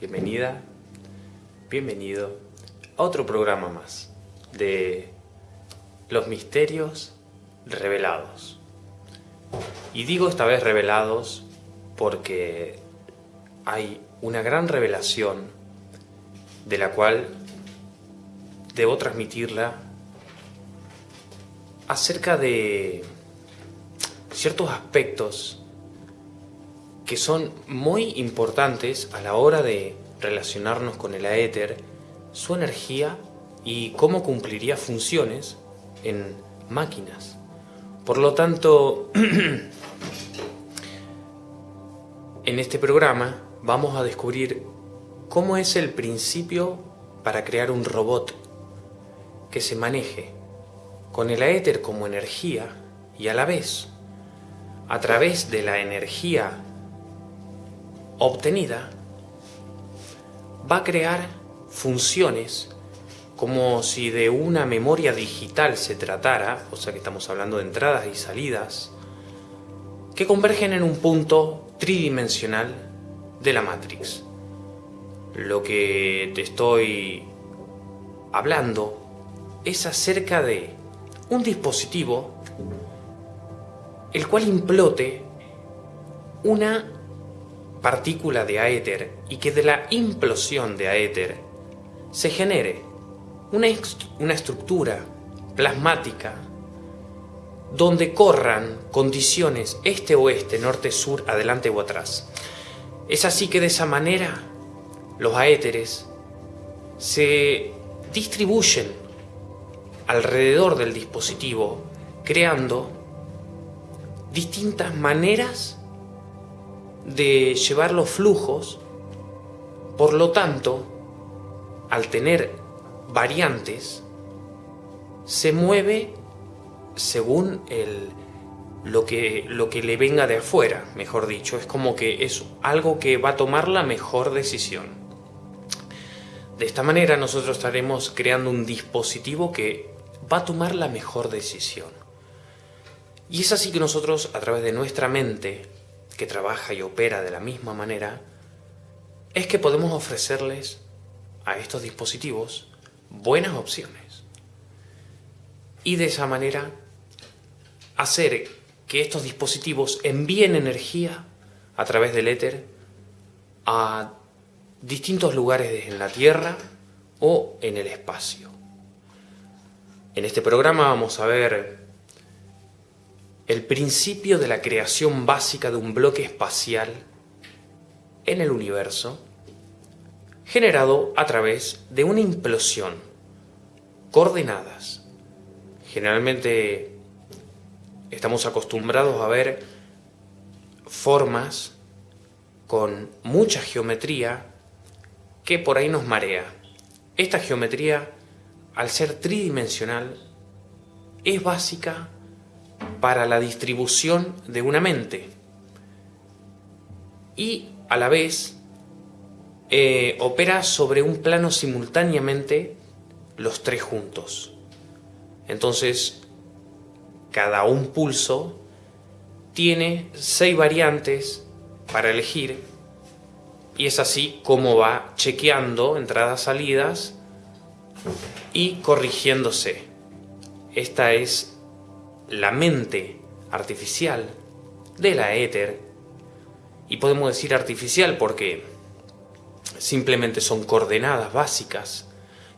Bienvenida, bienvenido a otro programa más de los misterios revelados. Y digo esta vez revelados porque hay una gran revelación de la cual debo transmitirla acerca de ciertos aspectos que son muy importantes a la hora de relacionarnos con el aéter, su energía y cómo cumpliría funciones en máquinas. Por lo tanto, en este programa vamos a descubrir cómo es el principio para crear un robot que se maneje con el aéter como energía y a la vez, a través de la energía obtenida, va a crear funciones como si de una memoria digital se tratara, o sea que estamos hablando de entradas y salidas, que convergen en un punto tridimensional de la Matrix. Lo que te estoy hablando es acerca de un dispositivo el cual implote una partícula de aéter y que de la implosión de aéter se genere una, una estructura plasmática donde corran condiciones este-oeste, norte-sur, adelante o atrás. Es así que de esa manera los aéteres se distribuyen alrededor del dispositivo creando distintas maneras de llevar los flujos, por lo tanto, al tener variantes, se mueve según el, lo, que, lo que le venga de afuera, mejor dicho. Es como que es algo que va a tomar la mejor decisión. De esta manera nosotros estaremos creando un dispositivo que va a tomar la mejor decisión. Y es así que nosotros, a través de nuestra mente, que trabaja y opera de la misma manera, es que podemos ofrecerles a estos dispositivos buenas opciones. Y de esa manera hacer que estos dispositivos envíen energía a través del éter a distintos lugares en la Tierra o en el espacio. En este programa vamos a ver el principio de la creación básica de un bloque espacial en el universo generado a través de una implosión, coordenadas. Generalmente estamos acostumbrados a ver formas con mucha geometría que por ahí nos marea. Esta geometría, al ser tridimensional, es básica para la distribución de una mente y a la vez eh, opera sobre un plano simultáneamente los tres juntos. Entonces, cada un pulso tiene seis variantes para elegir y es así como va chequeando entradas, salidas y corrigiéndose. Esta es la mente artificial de la éter, y podemos decir artificial porque simplemente son coordenadas básicas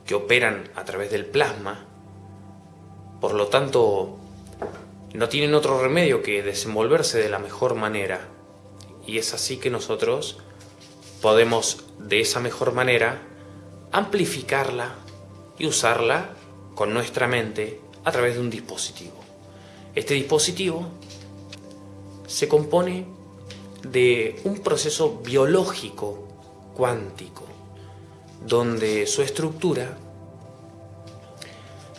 que operan a través del plasma, por lo tanto no tienen otro remedio que desenvolverse de la mejor manera, y es así que nosotros podemos de esa mejor manera amplificarla y usarla con nuestra mente a través de un dispositivo. Este dispositivo se compone de un proceso biológico cuántico, donde su estructura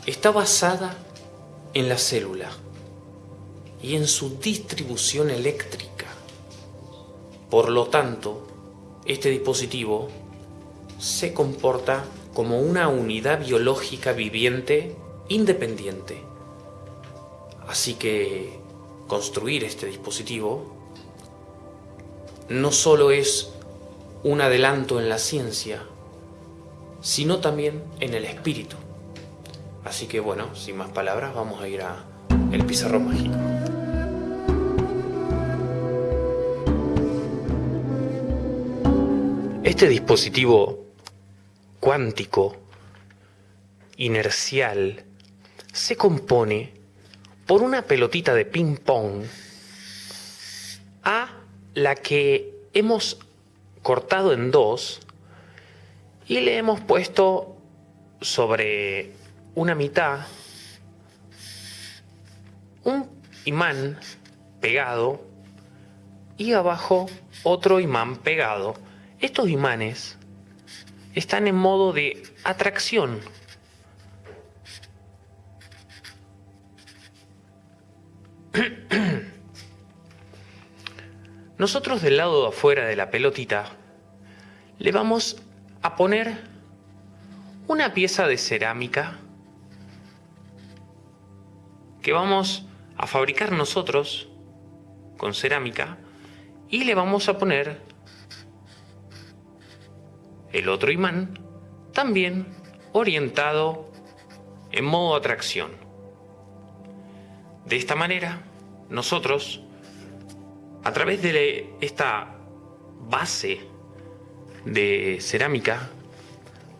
está basada en la célula y en su distribución eléctrica. Por lo tanto, este dispositivo se comporta como una unidad biológica viviente independiente Así que construir este dispositivo no solo es un adelanto en la ciencia, sino también en el espíritu. Así que bueno, sin más palabras, vamos a ir a el pizarrón mágico. Este dispositivo cuántico, inercial, se compone por una pelotita de ping-pong a la que hemos cortado en dos y le hemos puesto sobre una mitad un imán pegado y abajo otro imán pegado. Estos imanes están en modo de atracción. Nosotros del lado de afuera de la pelotita le vamos a poner una pieza de cerámica que vamos a fabricar nosotros con cerámica y le vamos a poner el otro imán también orientado en modo atracción. De esta manera, nosotros a través de esta base de cerámica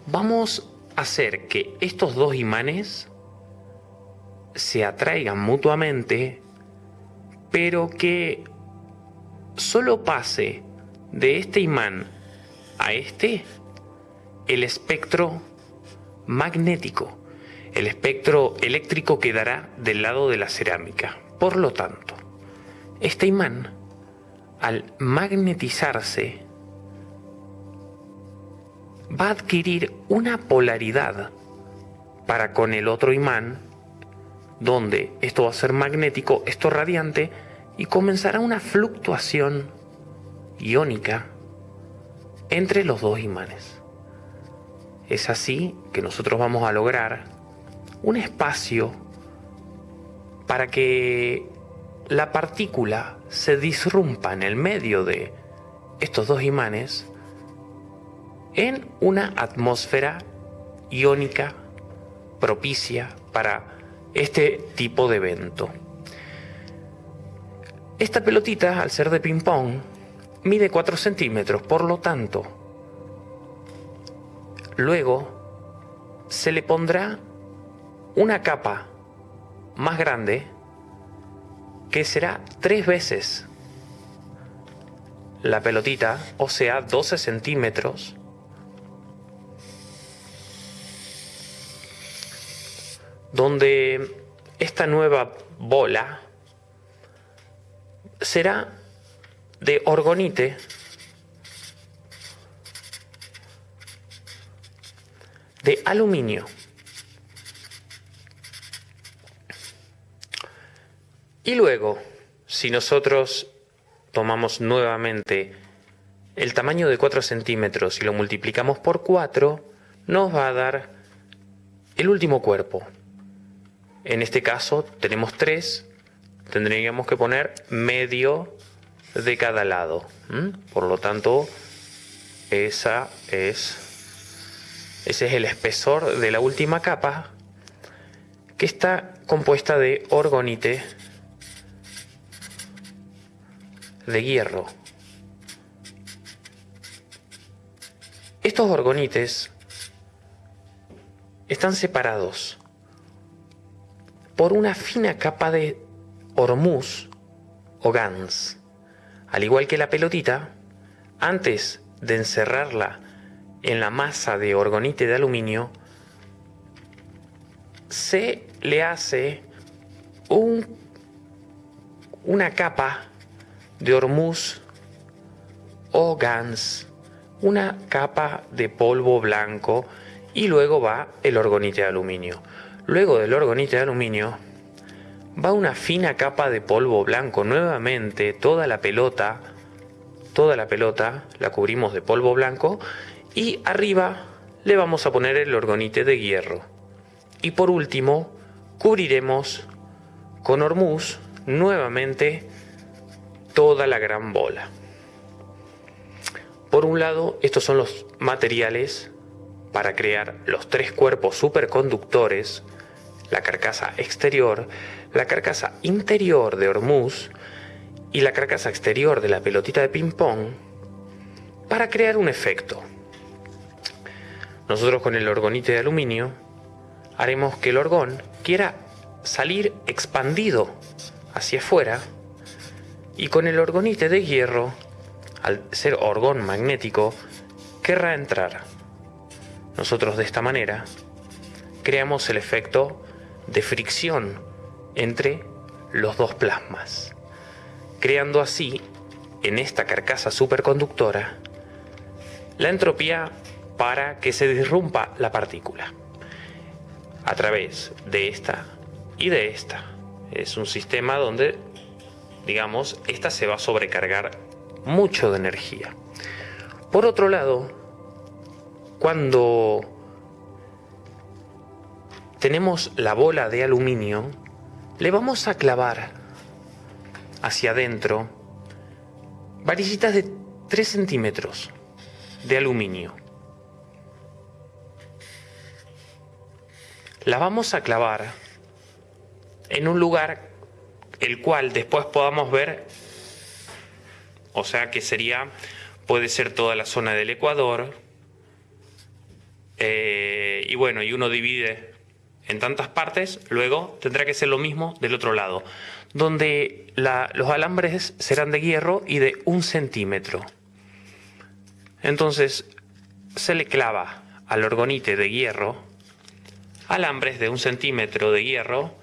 vamos a hacer que estos dos imanes se atraigan mutuamente, pero que solo pase de este imán a este el espectro magnético, el espectro eléctrico quedará del lado de la cerámica. Por lo tanto, este imán al magnetizarse, va a adquirir una polaridad para con el otro imán, donde esto va a ser magnético, esto radiante, y comenzará una fluctuación iónica entre los dos imanes. Es así que nosotros vamos a lograr un espacio para que la partícula se disrumpa en el medio de estos dos imanes en una atmósfera iónica propicia para este tipo de evento. Esta pelotita, al ser de ping-pong, mide 4 centímetros, por lo tanto, luego se le pondrá una capa más grande que será tres veces la pelotita, o sea, 12 centímetros, donde esta nueva bola será de orgonite de aluminio. Y luego, si nosotros tomamos nuevamente el tamaño de 4 centímetros y lo multiplicamos por 4, nos va a dar el último cuerpo. En este caso tenemos 3, tendríamos que poner medio de cada lado. Por lo tanto, esa es, ese es el espesor de la última capa que está compuesta de orgonite de hierro. Estos orgonites están separados por una fina capa de hormuz o gans. Al igual que la pelotita, antes de encerrarla en la masa de orgonite de aluminio, se le hace un, una capa de hormuz o gans, una capa de polvo blanco y luego va el orgonite de aluminio. Luego del orgonite de aluminio va una fina capa de polvo blanco. Nuevamente toda la pelota, toda la pelota la cubrimos de polvo blanco y arriba le vamos a poner el orgonite de hierro. Y por último cubriremos con hormuz nuevamente toda la gran bola. Por un lado, estos son los materiales para crear los tres cuerpos superconductores, la carcasa exterior, la carcasa interior de Hormuz y la carcasa exterior de la pelotita de ping-pong, para crear un efecto. Nosotros con el orgonite de aluminio haremos que el orgón quiera salir expandido hacia afuera y con el orgonite de hierro, al ser orgón magnético, querrá entrar. Nosotros de esta manera creamos el efecto de fricción entre los dos plasmas, creando así en esta carcasa superconductora la entropía para que se disrumpa la partícula a través de esta y de esta. Es un sistema donde, digamos, esta se va a sobrecargar mucho de energía. Por otro lado, cuando tenemos la bola de aluminio, le vamos a clavar hacia adentro varillitas de 3 centímetros de aluminio. La vamos a clavar en un lugar el cual después podamos ver, o sea que sería, puede ser toda la zona del Ecuador, eh, y bueno, y uno divide en tantas partes, luego tendrá que ser lo mismo del otro lado, donde los alambres serán de hierro y de un centímetro. Entonces se le clava al orgonite de hierro alambres de un centímetro de hierro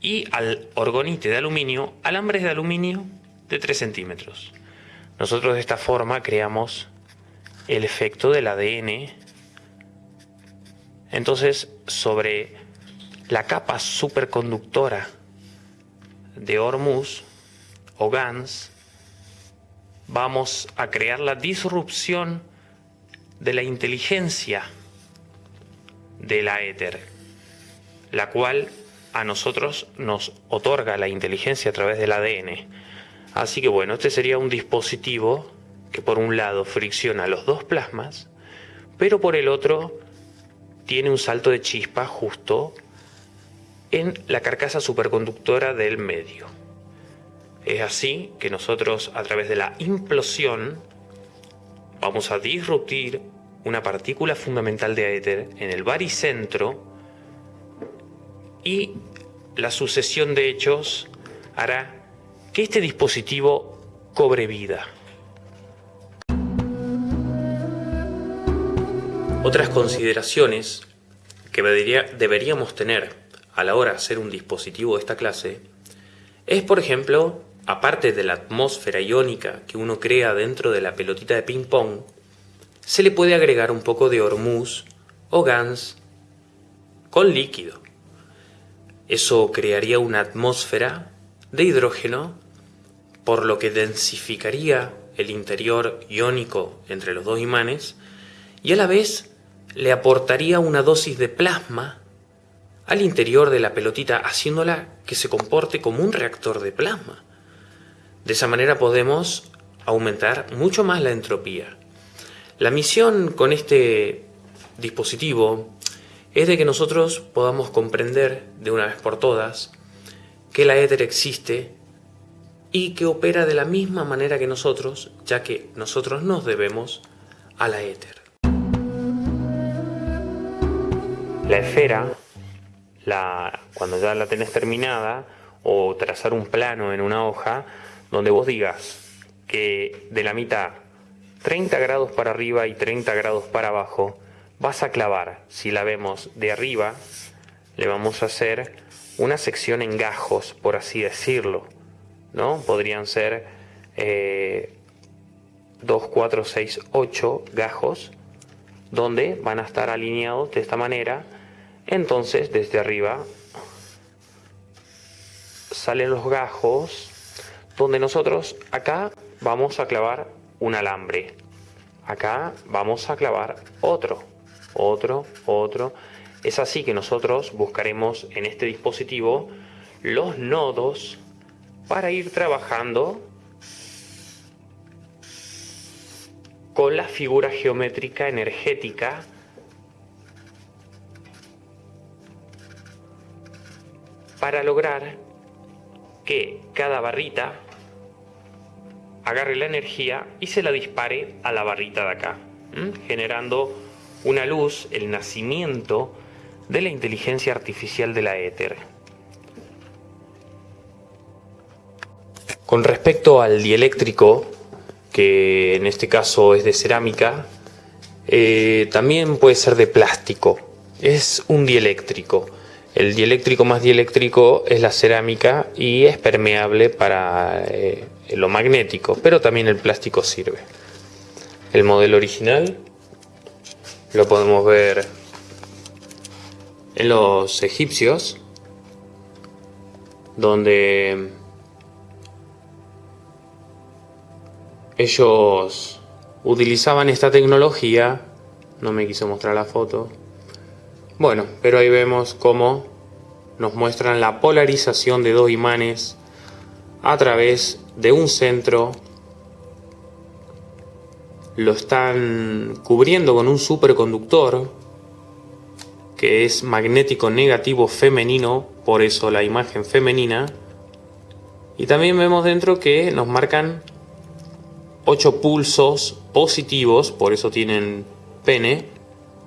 y al orgonite de aluminio alambres de aluminio de 3 centímetros. Nosotros de esta forma creamos el efecto del ADN. Entonces, sobre la capa superconductora de Hormuz o GANS, vamos a crear la disrupción de la inteligencia de la éter, la cual a nosotros nos otorga la inteligencia a través del ADN. Así que bueno, este sería un dispositivo que por un lado fricciona los dos plasmas, pero por el otro tiene un salto de chispa justo en la carcasa superconductora del medio. Es así que nosotros a través de la implosión vamos a disruptir una partícula fundamental de éter en el baricentro y la sucesión de hechos hará que este dispositivo cobre vida. Otras consideraciones que deberíamos tener a la hora de hacer un dispositivo de esta clase es, por ejemplo, aparte de la atmósfera iónica que uno crea dentro de la pelotita de ping-pong, se le puede agregar un poco de hormuz o GANS con líquido. Eso crearía una atmósfera de hidrógeno, por lo que densificaría el interior iónico entre los dos imanes y a la vez le aportaría una dosis de plasma al interior de la pelotita, haciéndola que se comporte como un reactor de plasma. De esa manera podemos aumentar mucho más la entropía. La misión con este dispositivo es de que nosotros podamos comprender de una vez por todas que la éter existe y que opera de la misma manera que nosotros, ya que nosotros nos debemos a la éter. La esfera, la, cuando ya la tenés terminada, o trazar un plano en una hoja, donde vos digas que de la mitad 30 grados para arriba y 30 grados para abajo, vas a clavar, si la vemos de arriba, le vamos a hacer una sección en gajos, por así decirlo, ¿no? Podrían ser 2, 4, 6, 8 gajos, donde van a estar alineados de esta manera. Entonces, desde arriba salen los gajos, donde nosotros acá vamos a clavar un alambre. Acá vamos a clavar otro otro, otro. Es así que nosotros buscaremos en este dispositivo los nodos para ir trabajando con la figura geométrica energética para lograr que cada barrita agarre la energía y se la dispare a la barrita de acá, generando una luz, el nacimiento de la inteligencia artificial de la éter. Con respecto al dieléctrico, que en este caso es de cerámica, eh, también puede ser de plástico. Es un dieléctrico. El dieléctrico más dieléctrico es la cerámica y es permeable para eh, lo magnético, pero también el plástico sirve. El modelo original lo podemos ver en los egipcios, donde ellos utilizaban esta tecnología, no me quiso mostrar la foto, bueno, pero ahí vemos cómo nos muestran la polarización de dos imanes a través de un centro. Lo están cubriendo con un superconductor que es magnético negativo femenino, por eso la imagen femenina. Y también vemos dentro que nos marcan 8 pulsos positivos, por eso tienen pene,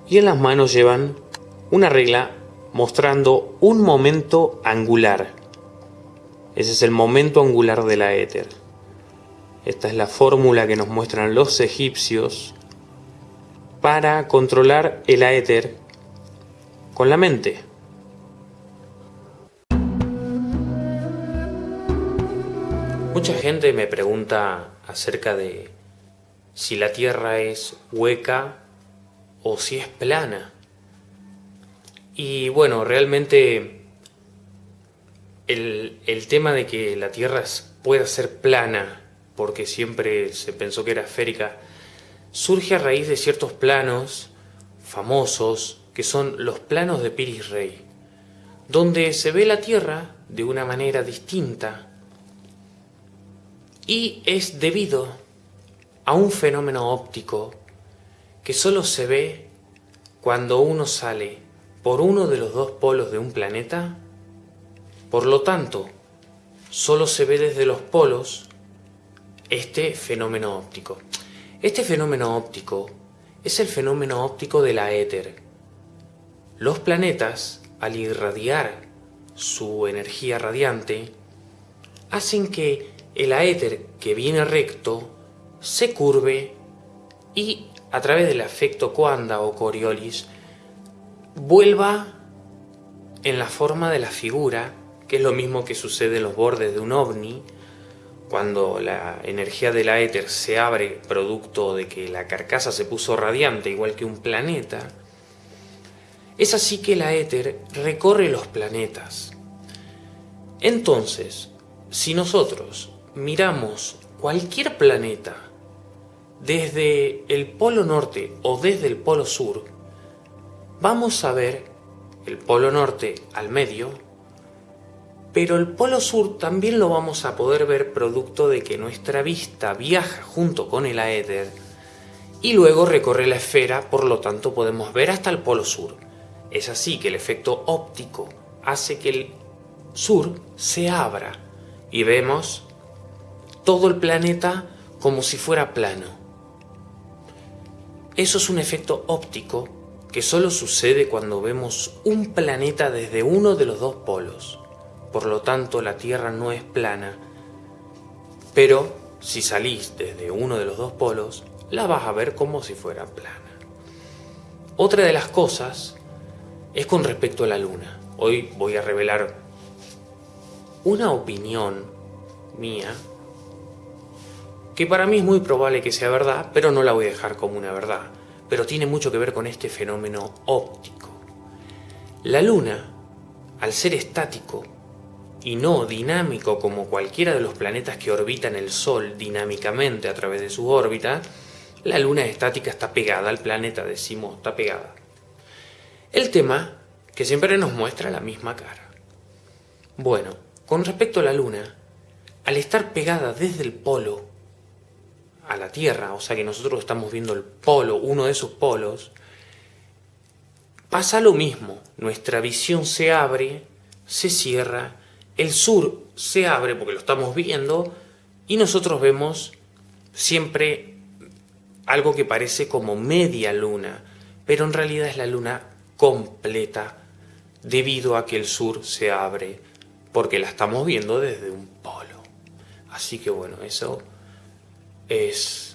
y en las manos llevan una regla mostrando un momento angular. Ese es el momento angular de la éter. Esta es la fórmula que nos muestran los egipcios para controlar el éter con la mente. Mucha gente me pregunta acerca de si la Tierra es hueca o si es plana. Y bueno, realmente el, tema de que la Tierra pueda ser plana, porque siempre se pensó que era esférica, surge a raíz de ciertos planos famosos, que son los planos de Piris Rey, donde se ve la Tierra de una manera distinta y es debido a un fenómeno óptico que solo se ve cuando uno sale por uno de los dos polos de un planeta, por lo tanto, solo se ve desde los polos este fenómeno óptico. Este fenómeno óptico es el fenómeno óptico de la éter. Los planetas, al irradiar su energía radiante, hacen que el aéter que viene recto se curve y a través del efecto Coanda o Coriolis vuelva en la forma de la figura, que es lo mismo que sucede en los bordes de un ovni, cuando la energía de la éter se abre producto de que la carcasa se puso radiante igual que un planeta, es así que la éter recorre los planetas. Entonces, si nosotros miramos cualquier planeta desde el polo norte o desde el polo sur, vamos a ver el polo norte al medio, pero el polo sur también lo vamos a poder ver producto de que nuestra vista viaja junto con el aéter y luego recorre la esfera, por lo tanto podemos ver hasta el polo sur. Es así que el efecto óptico hace que el sur se abra y vemos todo el planeta como si fuera plano. Eso es un efecto óptico que solo sucede cuando vemos un planeta desde uno de los dos polos. Por lo tanto, la Tierra no es plana. Pero si salís desde uno de los dos polos, la vas a ver como si fuera plana. Otra de las cosas es con respecto a la Luna. Hoy voy a revelar una opinión mía que para mí es muy probable que sea verdad, pero no la voy a dejar como una verdad pero tiene mucho que ver con este fenómeno óptico. La Luna, al ser estático y no dinámico como cualquiera de los planetas que orbitan el Sol dinámicamente a través de su órbita, la Luna estática está pegada al planeta, decimos, está pegada. El tema que siempre nos muestra la misma cara. Bueno, con respecto a la Luna, al estar pegada desde el polo a la Tierra, o sea que nosotros estamos viendo el polo, uno de esos polos, pasa lo mismo. Nuestra visión se abre, se cierra, el sur se abre porque lo estamos viendo y nosotros vemos siempre algo que parece como media luna, pero en realidad es la luna completa debido a que el sur se abre porque la estamos viendo desde un polo. Así que bueno, eso es...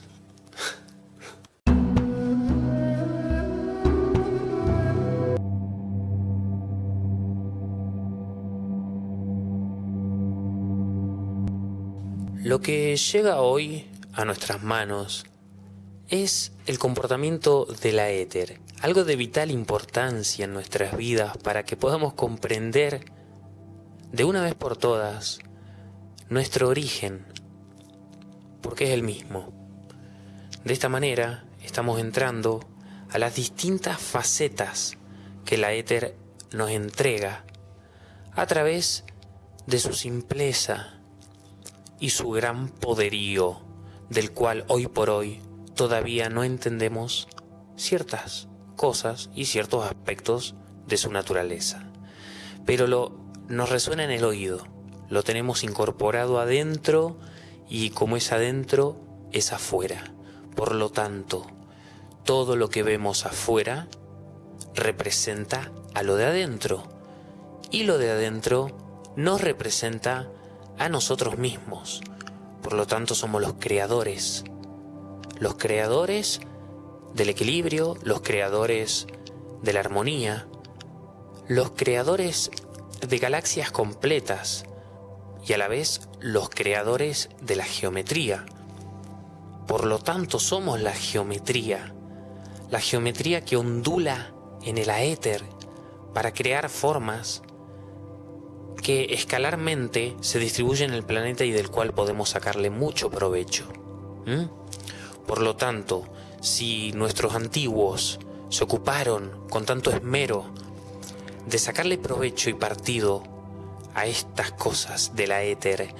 Lo que llega hoy a nuestras manos es el comportamiento de la éter, algo de vital importancia en nuestras vidas para que podamos comprender de una vez por todas nuestro origen, porque es el mismo. De esta manera estamos entrando a las distintas facetas que la éter nos entrega a través de su simpleza y su gran poderío, del cual hoy por hoy todavía no entendemos ciertas cosas y ciertos aspectos de su naturaleza. Pero lo nos resuena en el oído, lo tenemos incorporado adentro y como es adentro, es afuera. Por lo tanto, todo lo que vemos afuera representa a lo de adentro y lo de adentro nos representa a nosotros mismos. Por lo tanto, somos los creadores. Los creadores del equilibrio, los creadores de la armonía, los creadores de galaxias completas y a la vez los creadores de la geometría. Por lo tanto, somos la geometría, la geometría que ondula en el aéter para crear formas que escalarmente se distribuyen en el planeta y del cual podemos sacarle mucho provecho. Por lo tanto, si nuestros antiguos se ocuparon con tanto esmero de sacarle provecho y partido a estas cosas de la éter,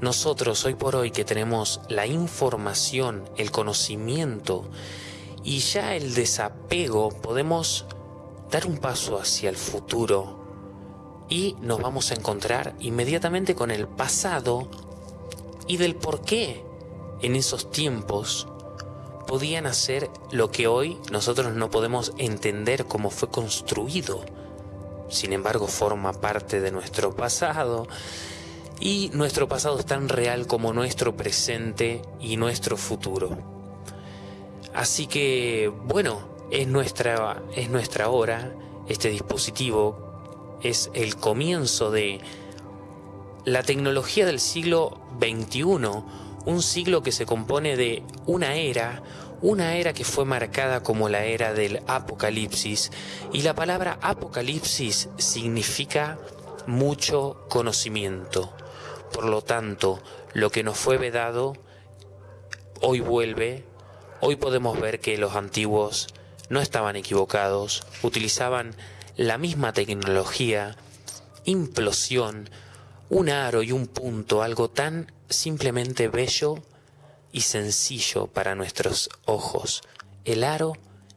nosotros hoy por hoy que tenemos la información, el conocimiento y ya el desapego, podemos dar un paso hacia el futuro y nos vamos a encontrar inmediatamente con el pasado y del por qué en esos tiempos podían hacer lo que hoy nosotros no podemos entender cómo fue construido sin embargo forma parte de nuestro pasado y nuestro pasado es tan real como nuestro presente y nuestro futuro. Así que, bueno, es nuestra, es nuestra hora, este dispositivo es el comienzo de la tecnología del siglo XXI, un siglo que se compone de una era, una era que fue marcada como la era del apocalipsis y la palabra apocalipsis significa mucho conocimiento. Por lo tanto, lo que nos fue vedado hoy vuelve, hoy podemos ver que los antiguos no estaban equivocados, utilizaban la misma tecnología, implosión, un aro y un punto, algo tan simplemente bello y sencillo para nuestros ojos, el aro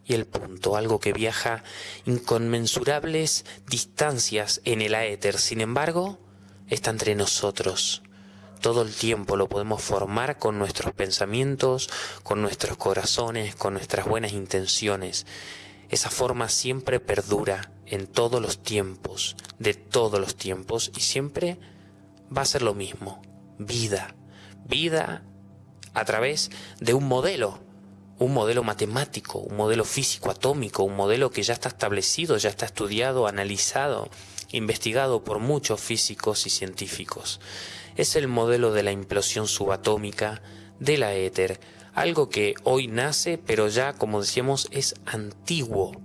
y el punto, algo que viaja inconmensurables distancias en el aéter, sin embargo, está entre nosotros. Todo el tiempo lo podemos formar con nuestros pensamientos, con nuestros corazones, con nuestras buenas intenciones. Esa forma siempre perdura en todos los tiempos, de todos los tiempos, y siempre va a ser lo mismo, vida, vida a través de un modelo, un modelo matemático, un modelo físico atómico, un modelo que ya está establecido, ya está estudiado, analizado, investigado por muchos físicos y científicos. Es el modelo de la implosión subatómica de la éter, algo que hoy nace, pero ya, como decíamos, es antiguo.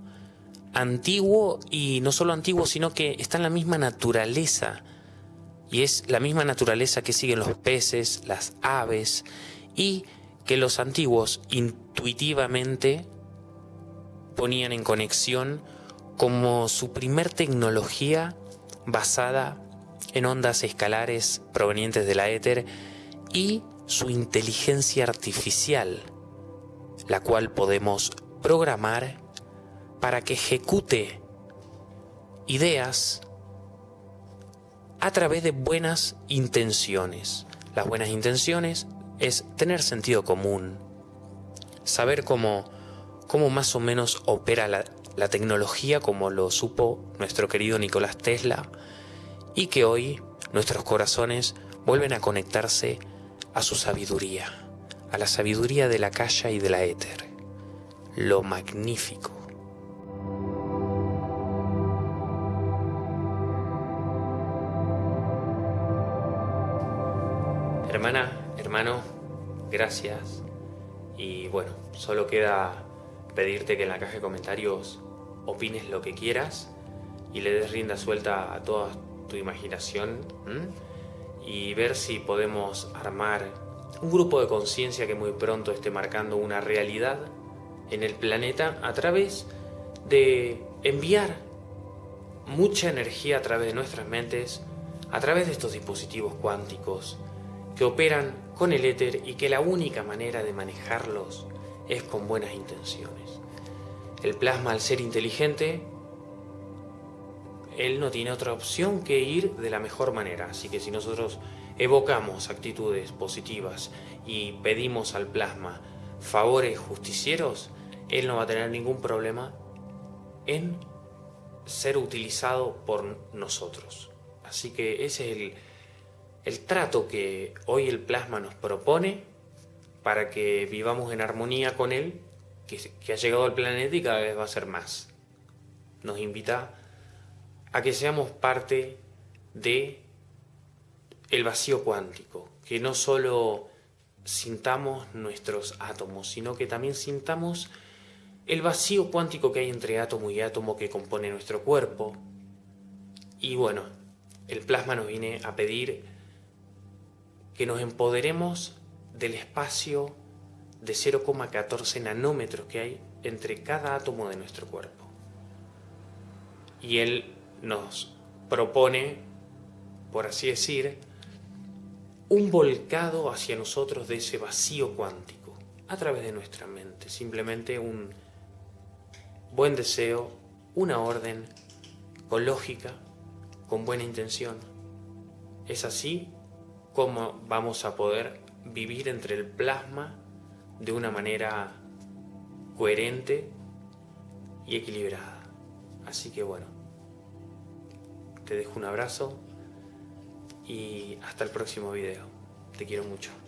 Antiguo y no solo antiguo, sino que está en la misma naturaleza. Y es la misma naturaleza que siguen los peces, las aves, y que los antiguos intuitivamente ponían en conexión como su primer tecnología basada en ondas escalares provenientes de la éter y su inteligencia artificial, la cual podemos programar para que ejecute ideas a través de buenas intenciones. Las buenas intenciones es tener sentido común, saber cómo, cómo más o menos opera la, tecnología como lo supo nuestro querido Nicolás Tesla y que hoy nuestros corazones vuelven a conectarse a su sabiduría, a la sabiduría de la calle y de la éter, lo magnífico. Hermana, hermano, gracias. Y bueno, solo queda pedirte que en la caja de comentarios opines lo que quieras y le des rienda suelta a toda tu imaginación y ver si podemos armar un grupo de conciencia que muy pronto esté marcando una realidad en el planeta a través de enviar mucha energía a través de nuestras mentes, a través de estos dispositivos cuánticos que operan con el éter y que la única manera de manejarlos es con buenas intenciones. El plasma al ser inteligente, él no tiene otra opción que ir de la mejor manera. Así que si nosotros evocamos actitudes positivas y pedimos al plasma favores justicieros, él no va a tener ningún problema en ser utilizado por nosotros. Así que ese es el, el trato que hoy el plasma nos propone para que vivamos en armonía con él que, ha llegado al planeta y cada vez va a ser más. Nos invita a que seamos parte de el vacío cuántico, que no solo sintamos nuestros átomos, sino que también sintamos el vacío cuántico que hay entre átomo y átomo que compone nuestro cuerpo. Y bueno, el plasma nos viene a pedir que nos empoderemos del espacio de 0,14 nanómetros que hay entre cada átomo de nuestro cuerpo. Y él nos propone, por así decir, un volcado hacia nosotros de ese vacío cuántico, a través de nuestra mente, simplemente un buen deseo, una orden, con lógica, con buena intención. Es así como vamos a poder vivir entre el plasma de una manera coherente y equilibrada. Así que bueno, te dejo un abrazo y hasta el próximo video. Te quiero mucho.